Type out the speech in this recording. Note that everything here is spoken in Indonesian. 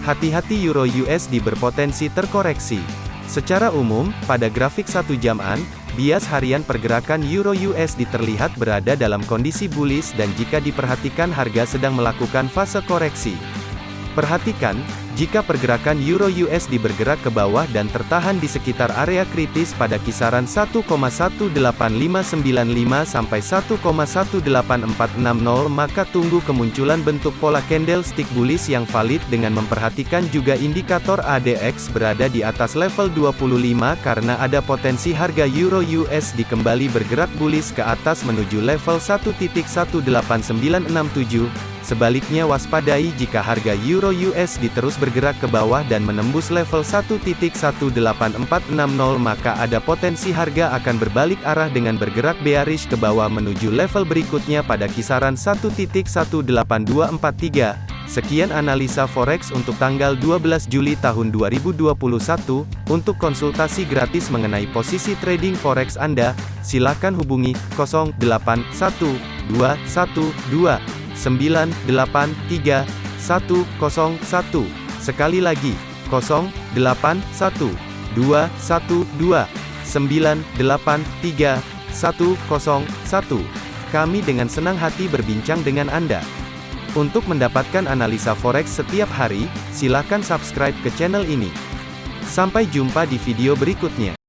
Hati-hati Euro USD berpotensi terkoreksi. Secara umum, pada grafik satu jaman, bias harian pergerakan Euro USD terlihat berada dalam kondisi bullish dan jika diperhatikan harga sedang melakukan fase koreksi. Perhatikan, jika pergerakan Euro USD bergerak ke bawah dan tertahan di sekitar area kritis pada kisaran 1,18595 sampai 1,18460 maka tunggu kemunculan bentuk pola candlestick bullish yang valid dengan memperhatikan juga indikator ADX berada di atas level 25 karena ada potensi harga Euro USD kembali bergerak bullish ke atas menuju level 1.18967 Sebaliknya waspadai jika harga Euro USD terus bergerak ke bawah dan menembus level 1.18460 maka ada potensi harga akan berbalik arah dengan bergerak bearish ke bawah menuju level berikutnya pada kisaran 1.18243. Sekian analisa forex untuk tanggal 12 Juli tahun 2021. Untuk konsultasi gratis mengenai posisi trading forex Anda, silakan hubungi 081212 983 101. Sekali lagi, 081 212 983 101. Kami dengan senang hati berbincang dengan Anda. Untuk mendapatkan analisa forex setiap hari, silakan subscribe ke channel ini. Sampai jumpa di video berikutnya.